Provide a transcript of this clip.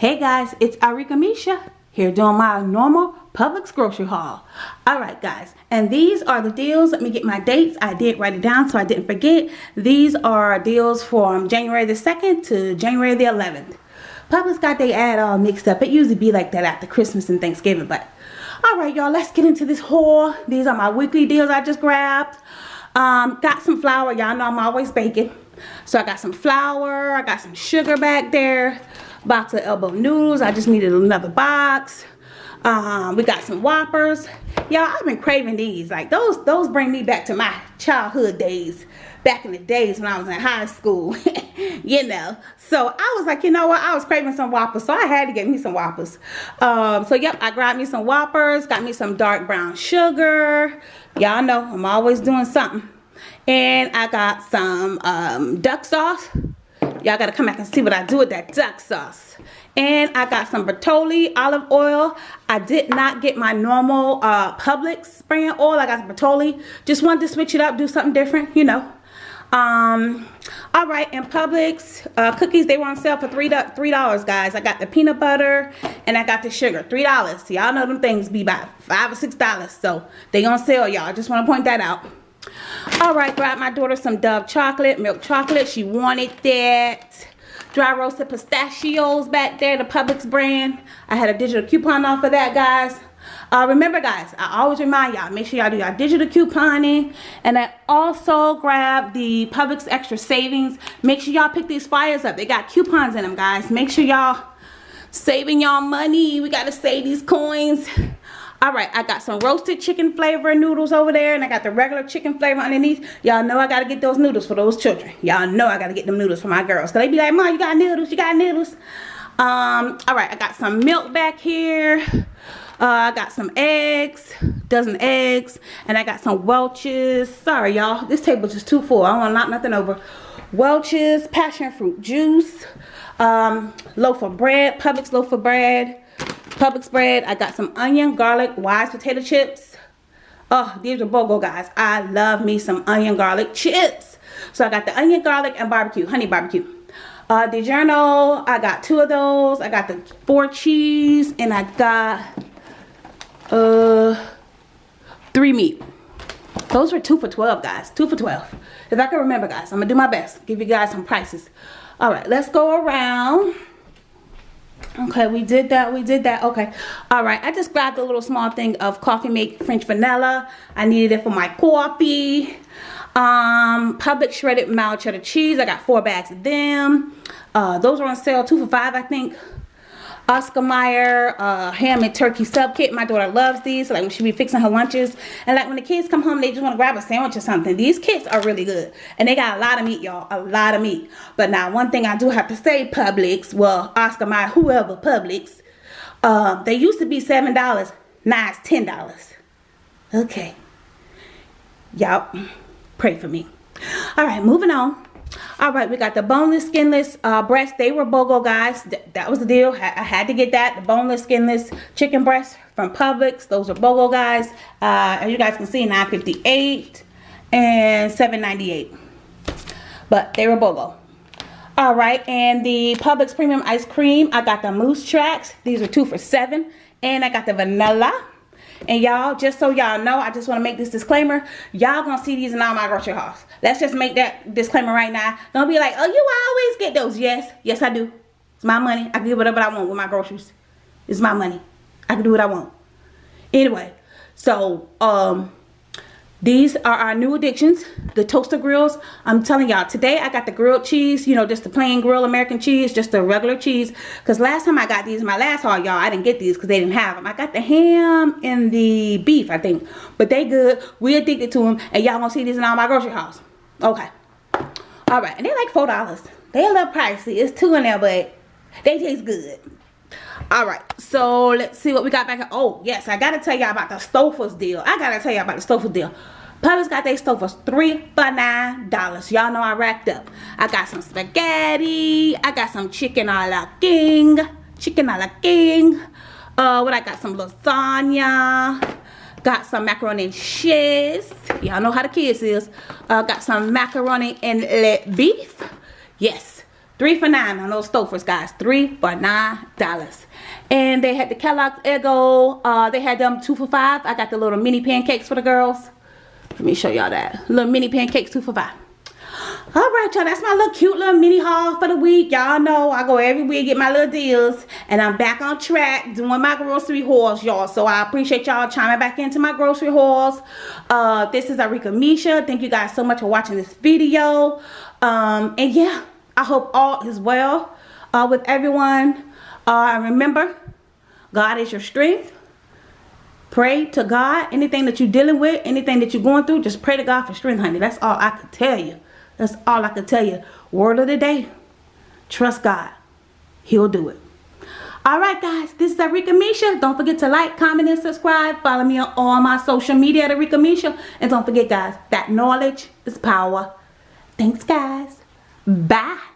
Hey guys, it's Arika Misha here doing my normal Publix grocery haul. Alright guys, and these are the deals. Let me get my dates. I did write it down so I didn't forget. These are deals from January the 2nd to January the 11th. Publix got their ad all mixed up. It usually be like that after Christmas and Thanksgiving, but alright y'all, let's get into this haul. These are my weekly deals I just grabbed. Um, got some flour. Y'all know I'm always baking. So I got some flour. I got some sugar back there box of elbow noodles. I just needed another box. Um, we got some Whoppers. Y'all, I've been craving these. Like, those those bring me back to my childhood days. Back in the days when I was in high school. you know. So, I was like, you know what? I was craving some Whoppers. So, I had to get me some Whoppers. Um, so, yep, I grabbed me some Whoppers. Got me some dark brown sugar. Y'all know I'm always doing something. And I got some um, duck sauce. Y'all gotta come back and see what I do with that duck sauce. And I got some Bertolli olive oil. I did not get my normal uh, Publix spraying oil. I got some Bertolli just wanted to switch it up do something different you know. Um all right in Publix uh, cookies they were on sale for three three dollars guys. I got the peanut butter and I got the sugar three dollars. Y'all know them things be about five or six dollars. So they on sale y'all. Just want to point that out all right, got my daughter some Dove chocolate, milk chocolate. She wanted that. Dry roasted pistachios back there, the Publix brand. I had a digital coupon off of that, guys. Uh, remember, guys, I always remind y'all, make sure y'all do your digital couponing. And I also grab the Publix Extra Savings. Make sure y'all pick these flyers up. They got coupons in them, guys. Make sure y'all saving y'all money. We got to save these coins all right i got some roasted chicken flavor noodles over there and i got the regular chicken flavor underneath y'all know i gotta get those noodles for those children y'all know i gotta get them noodles for my girls because they be like mom you got noodles you got noodles um all right i got some milk back here uh, I got some eggs, dozen eggs, and I got some Welch's. Sorry, y'all. This table is just too full. I don't want to knock nothing over. Welch's passion fruit juice, um, loaf of bread, Publix loaf of bread, Publix bread. I got some onion, garlic, wise potato chips. Oh, these are BOGO, guys. I love me some onion garlic chips. So I got the onion, garlic, and barbecue, honey barbecue. Uh, DiGiorno, I got two of those. I got the four cheese, and I got uh three meat. Those were two for 12, guys. Two for 12. If I can remember, guys, I'm going to do my best. Give you guys some prices. All right, let's go around okay we did that we did that okay. All right i just grabbed a little small thing of Coffee-mate french vanilla. I needed it for my coffee. Um Publix shredded mild cheddar cheese i got four bags of them. Uh those are on sale two for five i think Oscar Mayer uh, ham and turkey sub kit. My daughter loves these. So like when she be fixing her lunches. And like when the kids come home, they just want to grab a sandwich or something. These kits are really good. And they got a lot of meat, y'all. A lot of meat. But now one thing I do have to say, Publix, well, Oscar Mayer, whoever, Publix, uh, they used to be $7. Now it's $10. Okay. Y'all, pray for me. All right, moving on all right we got the boneless skinless uh breast they were bogo guys. Th that was the deal. I, I had to get that. The boneless skinless chicken breast from Publix. Those are bogo guys. Uh as you guys can see 958 and 798 but they were bogo. All right and the Publix premium ice cream I got the moose tracks. These are two for seven. And I got the vanilla and y'all, just so y'all know, I just want to make this disclaimer. Y'all gonna see these in all my grocery hauls. Let's just make that disclaimer right now. Don't be like, oh, you always get those. Yes, yes I do. It's my money. I can do whatever I want with my groceries. It's my money. I can do what I want. Anyway, so um these are our new addictions, the toaster grills. I'm telling y'all, today I got the grilled cheese, you know, just the plain grilled American cheese, just the regular cheese. Because last time I got these, my last haul, y'all, I didn't get these because they didn't have them. I got the ham and the beef, I think. But they good. We addicted to them. And y'all gonna see these in all my grocery hauls. Okay. All right. And they're like $4. They a little pricey. It's two in there, but they taste good. All right. So let's see what we got back. Oh, yes. I got to tell y'all about the Stouffer's deal. I got to tell y'all about the Stouffer's deal. Publix got their Stouffer's three for nine dollars. Y'all know I racked up. I got some spaghetti. I got some chicken a la king. Chicken a la king. Uh, what I got? Some lasagna. Got some macaroni and cheese. Y'all know how the kids is. Uh, got some macaroni and let beef. Yes. Three for nine on those Stouffer's, guys. Three for nine dollars. And they had the Kellogg's Eggo. Uh, they had them two for five. I got the little mini pancakes for the girls. Let me show y'all that. Little mini pancakes, two for five. All right, y'all. That's my little cute little mini haul for the week. Y'all know I go every week get my little deals. And I'm back on track doing my grocery hauls, y'all. So I appreciate y'all chiming back into my grocery hauls. Uh, this is Arika Misha. Thank you guys so much for watching this video. Um, and yeah, I hope all is well uh, with everyone. Uh, remember, God is your strength. Pray to God. Anything that you're dealing with, anything that you're going through, just pray to God for strength, honey. That's all I could tell you. That's all I can tell you. Word of the day. Trust God. He'll do it. Alright guys, this is Arika Misha. Don't forget to like, comment, and subscribe. Follow me on all my social media at Arika Misha. And don't forget guys, that knowledge is power. Thanks guys. Bye.